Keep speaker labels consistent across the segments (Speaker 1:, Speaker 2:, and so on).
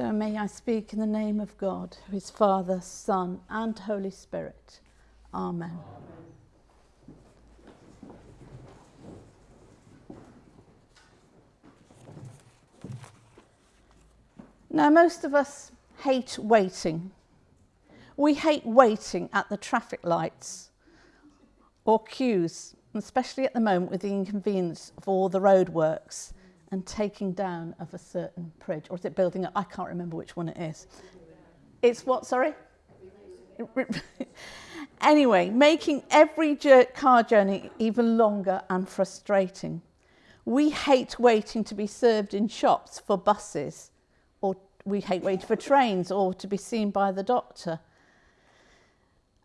Speaker 1: So may I speak in the name of God, who is Father, Son, and Holy Spirit. Amen. Now, most of us hate waiting. We hate waiting at the traffic lights or queues, especially at the moment with the inconvenience of all the roadworks and taking down of a certain bridge. Or is it building up? I can't remember which one it is. It's what, sorry? anyway, making every car journey even longer and frustrating. We hate waiting to be served in shops for buses or we hate waiting for trains or to be seen by the doctor.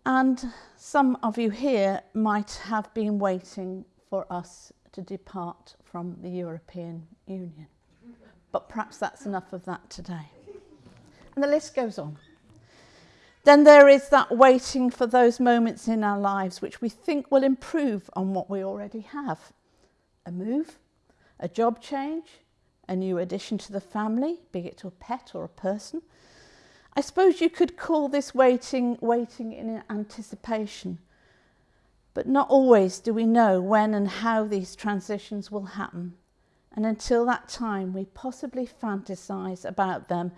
Speaker 1: And some of you here might have been waiting for us to depart from the European Union. But perhaps that's enough of that today. And the list goes on. Then there is that waiting for those moments in our lives which we think will improve on what we already have. A move, a job change, a new addition to the family, be it to a pet or a person. I suppose you could call this waiting, waiting in anticipation. But not always do we know when and how these transitions will happen. And until that time, we possibly fantasize about them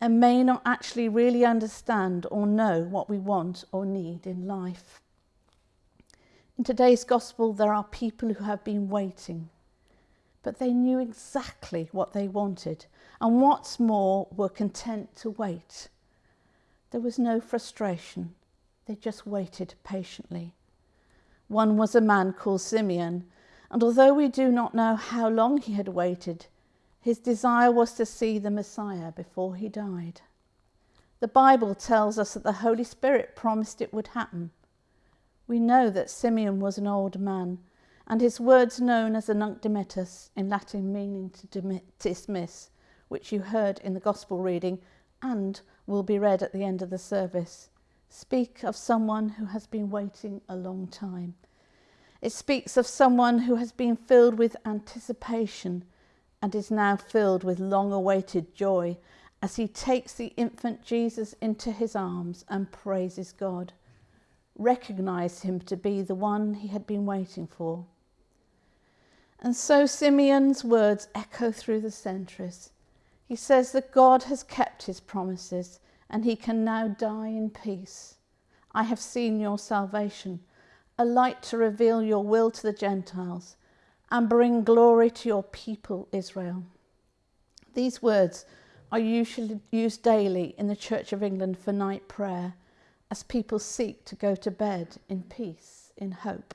Speaker 1: and may not actually really understand or know what we want or need in life. In today's gospel, there are people who have been waiting but they knew exactly what they wanted and what's more were content to wait. There was no frustration. They just waited patiently. One was a man called Simeon, and although we do not know how long he had waited, his desire was to see the Messiah before he died. The Bible tells us that the Holy Spirit promised it would happen. We know that Simeon was an old man and his words known as a nunc dimittis, in Latin meaning to dismiss, which you heard in the Gospel reading and will be read at the end of the service, speak of someone who has been waiting a long time. It speaks of someone who has been filled with anticipation and is now filled with long awaited joy as he takes the infant Jesus into his arms and praises God. Recognize him to be the one he had been waiting for. And so Simeon's words echo through the centuries. He says that God has kept his promises and he can now die in peace. I have seen your salvation, a light to reveal your will to the Gentiles and bring glory to your people, Israel. These words are usually used daily in the Church of England for night prayer as people seek to go to bed in peace, in hope.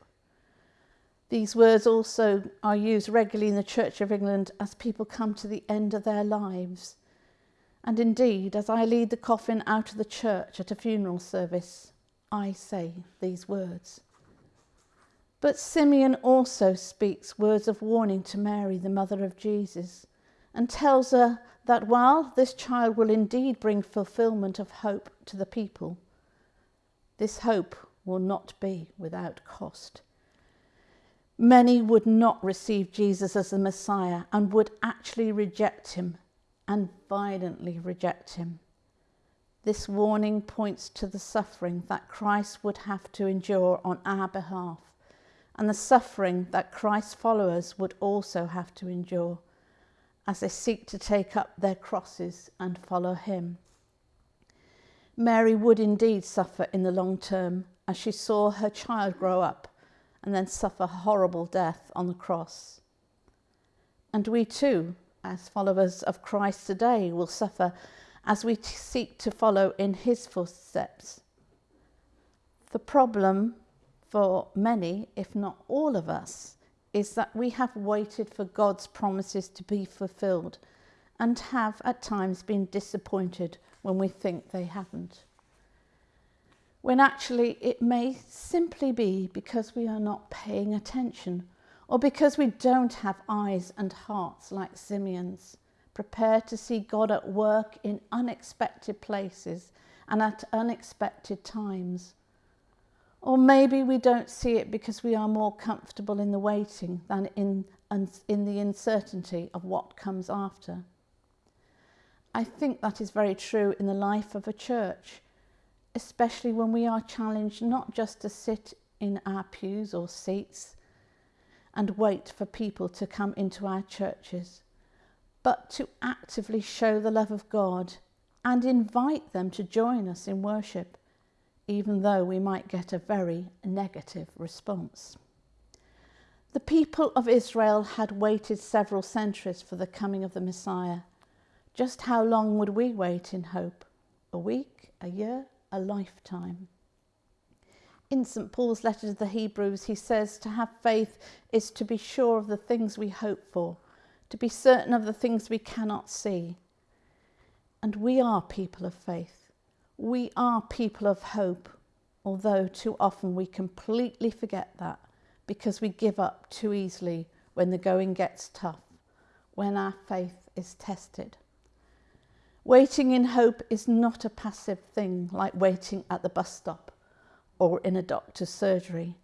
Speaker 1: These words also are used regularly in the Church of England as people come to the end of their lives. And indeed, as I lead the coffin out of the church at a funeral service, I say these words. But Simeon also speaks words of warning to Mary, the mother of Jesus, and tells her that while this child will indeed bring fulfillment of hope to the people, this hope will not be without cost. Many would not receive Jesus as the Messiah and would actually reject him and violently reject him. This warning points to the suffering that Christ would have to endure on our behalf and the suffering that Christ's followers would also have to endure as they seek to take up their crosses and follow him. Mary would indeed suffer in the long term as she saw her child grow up and then suffer horrible death on the cross. And we too, as followers of Christ today, will suffer as we seek to follow in his footsteps. The problem for many, if not all of us, is that we have waited for God's promises to be fulfilled and have at times been disappointed when we think they haven't when actually it may simply be because we are not paying attention or because we don't have eyes and hearts like Simeon's, prepared to see God at work in unexpected places and at unexpected times. Or maybe we don't see it because we are more comfortable in the waiting than in, in the uncertainty of what comes after. I think that is very true in the life of a church, especially when we are challenged not just to sit in our pews or seats and wait for people to come into our churches, but to actively show the love of God and invite them to join us in worship, even though we might get a very negative response. The people of Israel had waited several centuries for the coming of the Messiah just how long would we wait in hope? A week, a year, a lifetime? In St Paul's letter to the Hebrews, he says to have faith is to be sure of the things we hope for, to be certain of the things we cannot see. And we are people of faith. We are people of hope, although too often we completely forget that because we give up too easily when the going gets tough, when our faith is tested. Waiting in hope is not a passive thing like waiting at the bus stop or in a doctor's surgery.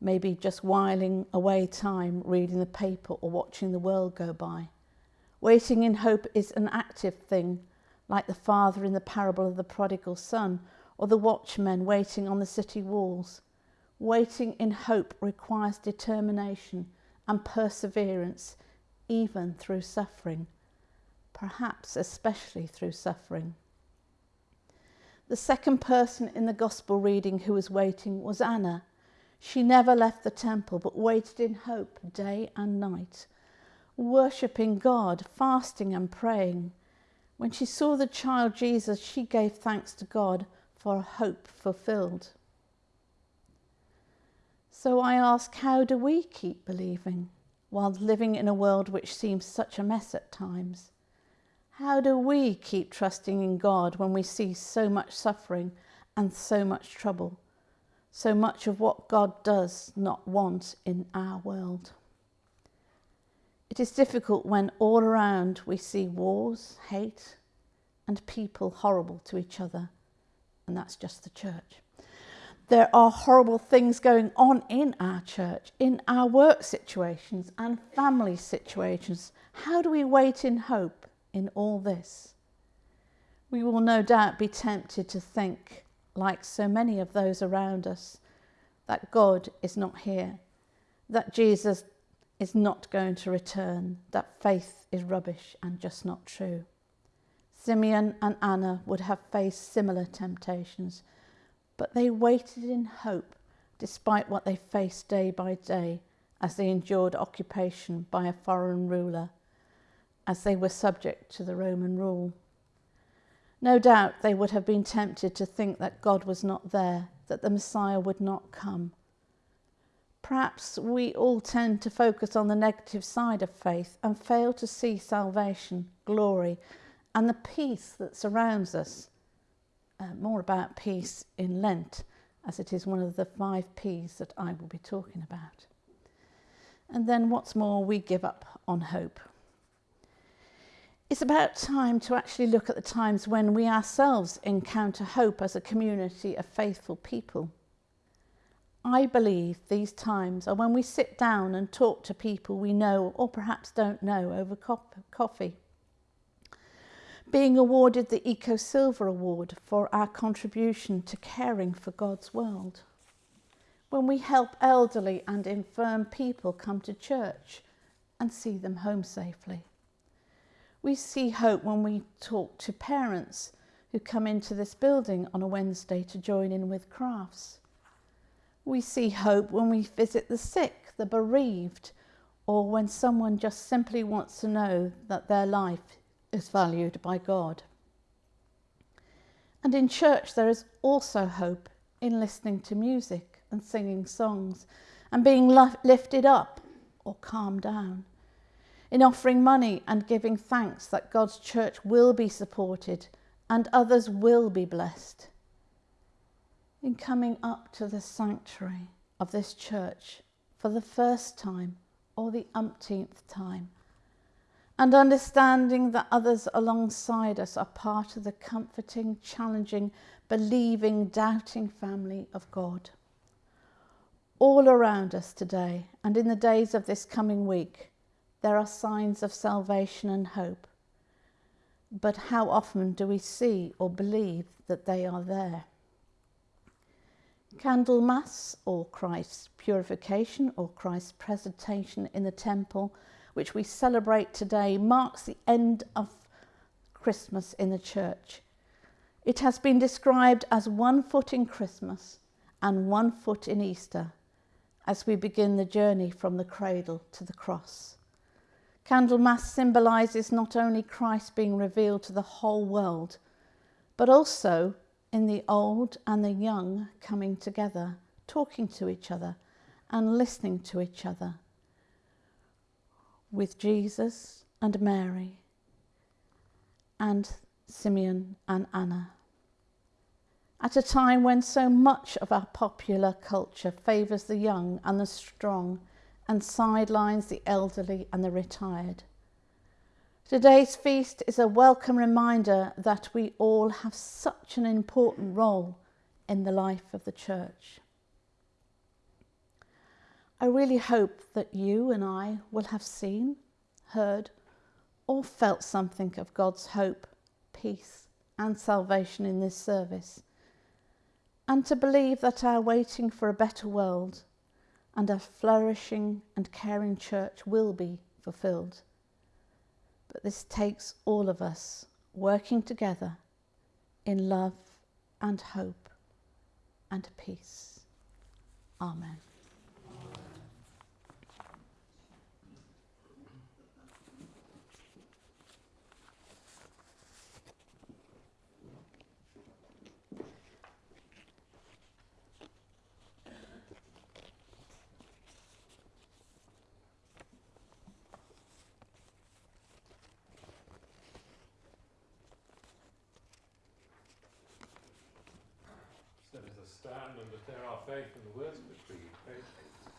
Speaker 1: Maybe just whiling away time reading the paper or watching the world go by. Waiting in hope is an active thing, like the father in the parable of the prodigal son or the watchmen waiting on the city walls. Waiting in hope requires determination and perseverance, even through suffering perhaps especially through suffering. The second person in the Gospel reading who was waiting was Anna. She never left the temple but waited in hope day and night, worshipping God, fasting and praying. When she saw the child Jesus, she gave thanks to God for a hope fulfilled. So I ask, how do we keep believing while living in a world which seems such a mess at times? How do we keep trusting in God when we see so much suffering and so much trouble? So much of what God does not want in our world. It is difficult when all around we see wars, hate, and people horrible to each other. And that's just the church. There are horrible things going on in our church, in our work situations and family situations. How do we wait in hope in all this. We will no doubt be tempted to think, like so many of those around us, that God is not here, that Jesus is not going to return, that faith is rubbish and just not true. Simeon and Anna would have faced similar temptations, but they waited in hope despite what they faced day by day as they endured occupation by a foreign ruler as they were subject to the Roman rule. No doubt they would have been tempted to think that God was not there, that the Messiah would not come. Perhaps we all tend to focus on the negative side of faith and fail to see salvation, glory, and the peace that surrounds us. Uh, more about peace in Lent, as it is one of the five P's that I will be talking about. And then, what's more, we give up on hope. It's about time to actually look at the times when we ourselves encounter hope as a community of faithful people. I believe these times are when we sit down and talk to people we know or perhaps don't know over coffee. Being awarded the Eco Silver Award for our contribution to caring for God's world. When we help elderly and infirm people come to church and see them home safely we see hope when we talk to parents who come into this building on a Wednesday to join in with crafts. We see hope when we visit the sick, the bereaved, or when someone just simply wants to know that their life is valued by God. And in church, there is also hope in listening to music and singing songs and being lifted up or calmed down in offering money and giving thanks that God's church will be supported and others will be blessed. In coming up to the sanctuary of this church for the first time or the umpteenth time, and understanding that others alongside us are part of the comforting, challenging, believing, doubting family of God. All around us today and in the days of this coming week, there are signs of salvation and hope. but how often do we see or believe that they are there? Candlemas, or Christ's purification, or Christ's presentation in the temple, which we celebrate today, marks the end of Christmas in the church. It has been described as one foot in Christmas and one foot in Easter as we begin the journey from the cradle to the cross. Candlemas symbolises not only Christ being revealed to the whole world, but also in the old and the young coming together, talking to each other and listening to each other with Jesus and Mary and Simeon and Anna. At a time when so much of our popular culture favours the young and the strong and sidelines the elderly and the retired. Today's feast is a welcome reminder that we all have such an important role in the life of the church. I really hope that you and I will have seen, heard, or felt something of God's hope, peace, and salvation in this service, and to believe that our waiting for a better world and a flourishing and caring church will be fulfilled. But this takes all of us working together in love and hope and peace. Amen.
Speaker 2: Stand and declare our faith in the words the Creed. Faith.